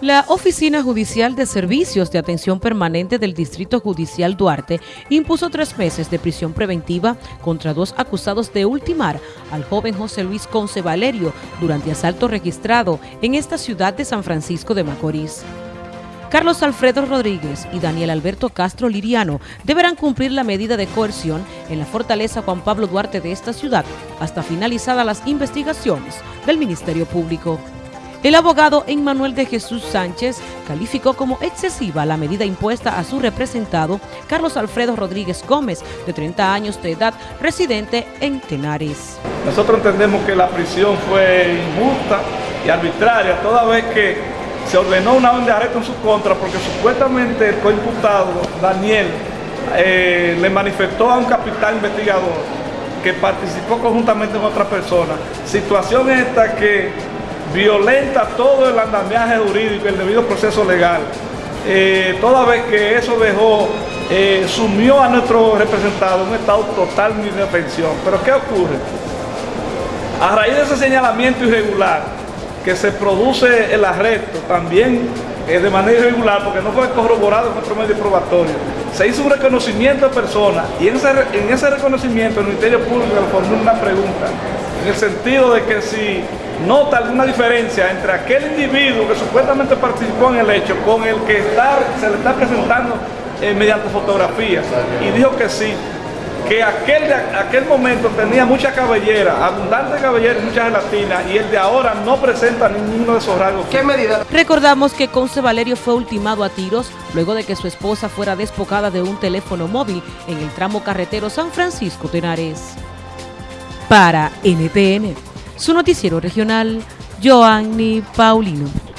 La Oficina Judicial de Servicios de Atención Permanente del Distrito Judicial Duarte impuso tres meses de prisión preventiva contra dos acusados de ultimar al joven José Luis Conce Valerio durante asalto registrado en esta ciudad de San Francisco de Macorís. Carlos Alfredo Rodríguez y Daniel Alberto Castro Liriano deberán cumplir la medida de coerción en la fortaleza Juan Pablo Duarte de esta ciudad hasta finalizadas las investigaciones del Ministerio Público. El abogado Emmanuel de Jesús Sánchez calificó como excesiva la medida impuesta a su representado Carlos Alfredo Rodríguez Gómez, de 30 años de edad, residente en Tenares. Nosotros entendemos que la prisión fue injusta y arbitraria, toda vez que se ordenó una orden de arresto en su contra porque supuestamente el coimputado, Daniel, eh, le manifestó a un capital investigador que participó conjuntamente con otra persona. Situación esta que violenta todo el andamiaje jurídico, el debido proceso legal, eh, toda vez que eso dejó, eh, sumió a nuestro representado en un estado total de indefensión. Pero ¿qué ocurre? A raíz de ese señalamiento irregular, que se produce el arresto también eh, de manera irregular, porque no fue corroborado en nuestro medio probatorio, se hizo un reconocimiento de persona y en ese, en ese reconocimiento el Ministerio Público le formuló una pregunta, en el sentido de que si nota alguna diferencia entre aquel individuo que supuestamente participó en el hecho con el que se le está presentando eh, mediante fotografía. Y dijo que sí, que aquel, aquel momento tenía mucha cabellera, abundante cabellera y mucha gelatina, y el de ahora no presenta ninguno de esos rasgos. ¿Qué medida? Recordamos que Conce Valerio fue ultimado a tiros luego de que su esposa fuera despojada de un teléfono móvil en el tramo carretero San Francisco Tenares. Para NTN su noticiero regional, Joanny Paulino.